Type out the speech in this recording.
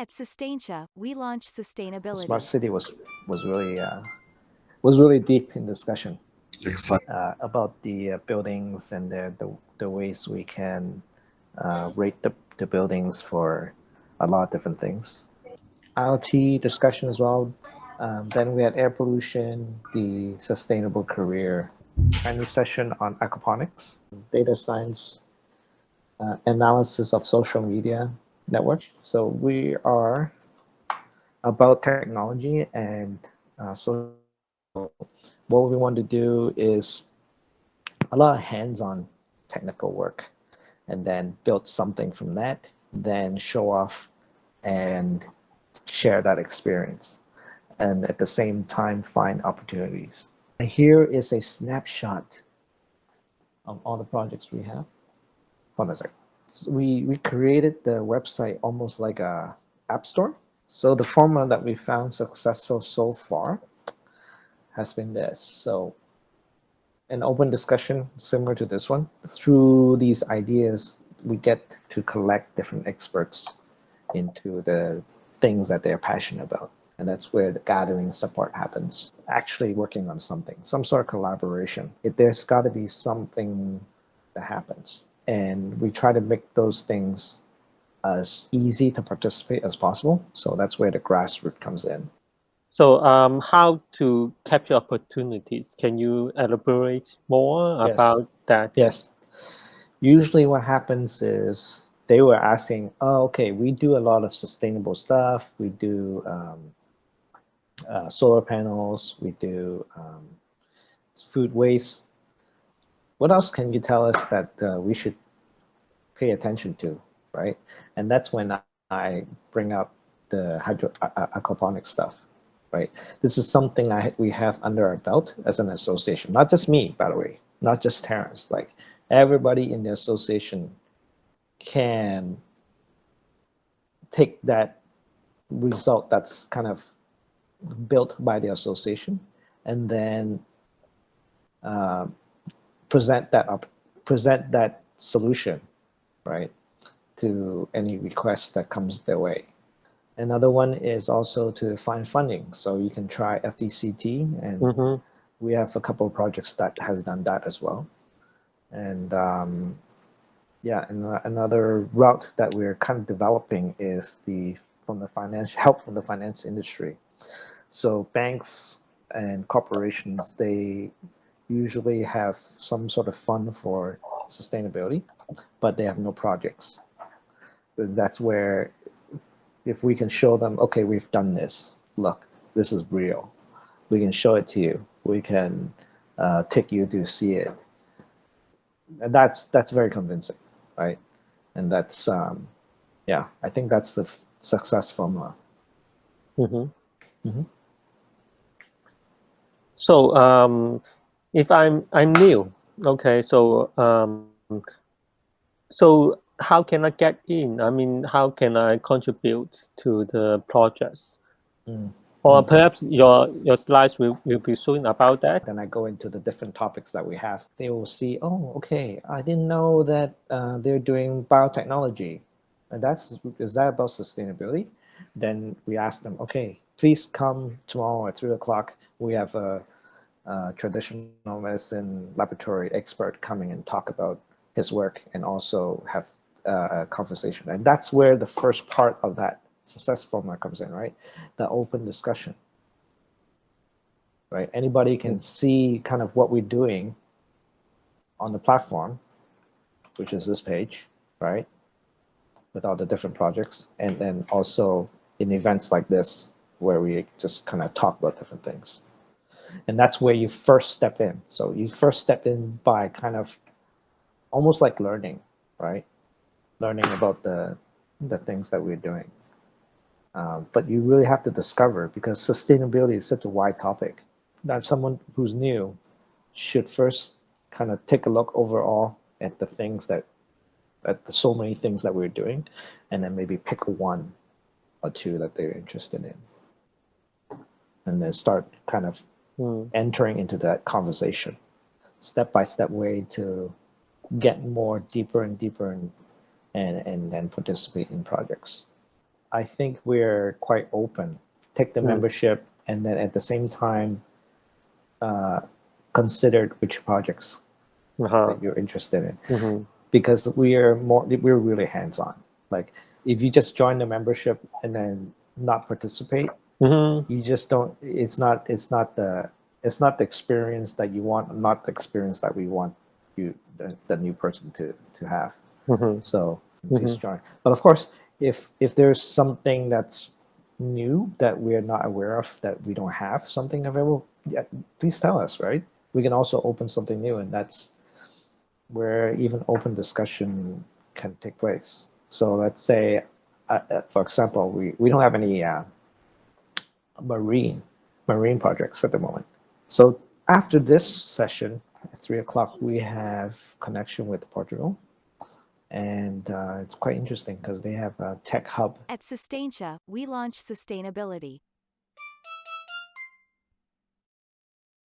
At Sustaintia, we launched sustainability. Smart city was was really uh, was really deep in discussion Exactly. uh, about the uh, buildings and the, the the ways we can uh, rate the, the buildings for a lot of different things. IoT discussion as well. Um, then we had air pollution, the sustainable career, Chinese session on aquaponics, data science, uh, analysis of social media network. So we are about technology and uh, so what we want to do is a lot of hands-on technical work and then build something from that, then show off and share that experience and at the same time find opportunities. And here is a snapshot of all the projects we have. Hold on a second. We, we created the website almost like a app store. So the formula that we found successful so far has been this. So an open discussion similar to this one. Through these ideas, we get to collect different experts into the things that they're passionate about. And that's where the gathering support happens. Actually working on something, some sort of collaboration. If there's got to be something that happens. And we try to make those things as easy to participate as possible. So that's where the grassroots comes in. So um, how to capture opportunities? Can you elaborate more Yes. about that? Yes. Usually what happens is they were asking, oh, okay, we do a lot of sustainable stuff. We do um, uh, solar panels. We do um, food waste. What else can you tell us that uh, we should pay attention to, right? And that's when I bring up the hydro aquaponic stuff, right? This is something I, we have under our belt as an association, not just me, by the way, not just Terrence, like everybody in the association can take that result that's kind of built by the association and then uh, present that up, present that solution, right, to any request that comes their way. Another one is also to find funding. So you can try FDCT, and Mhm. we have a couple of projects that has done that as well. And um, yeah, and uh, another route that we're kind of developing is the from the financial help from the finance industry. So banks and corporations, they usually have some sort of fund for sustainability, but they have no projects. That's where if we can show them, okay, we've done this. Look, this is real. We can show it to you. We can uh, take you to see it. And that's that's very convincing, right? And that's um, yeah, I think that's the success formula. Mm -hmm. Mm -hmm. So um, if I'm I'm new, okay, so um, so how can I get in? I mean, how can I contribute to the projects? Mm. Or Mm. perhaps your your slides will, will be soon about that. Then I go into the different topics that we have. They will see, oh, okay, I didn't know that uh, they're doing biotechnology. And that's is that about sustainability? Then we ask them, okay, please come tomorrow at three o'clock. We have a, a traditional medicine laboratory expert coming and talk about his work and also have uh, a conversation. And that's where the first part of that success formula comes in, right? The open discussion right? Anybody can see kind of what we're doing on the platform, which is this page, right? With all the different projects. And then also in events like this, where we just kind of talk about different things. And that's where you first step in. So you first step in by kind of almost like learning, right? Learning about the, the things that we're doing. Um, but you really have to discover because sustainability is such a wide topic that someone who's new should first kind of take a look overall at the things that at the so many things that we're doing and then maybe pick one or two that they're interested in and then start kind of Hmm. entering into that conversation step by step way to get more deeper and deeper and and, and then participate in projects I think we're quite open. Take the Mm. membership, and then at the same time, uh, consider which projects Uh-huh. that you're interested in. Mhm. because we are more we're really hands-on like if you just join the membership and then not participate Mhm. you just don't it's not it's not the it's not the experience that you want not the experience that we want you the, the new person to to have. Mhm. so please join but of course if if there's something that's new that we're not aware of that we don't have something available yeah, please tell us right? We can also open something new and that's where even open discussion can take place. So let's say uh, uh, for example we, we don't have any uh, marine marine projects at the moment. So after this session at three o'clock we have connection with portugal. And uh, it's quite interesting because they have a tech hub. At Sustaintia, we launch sustainability.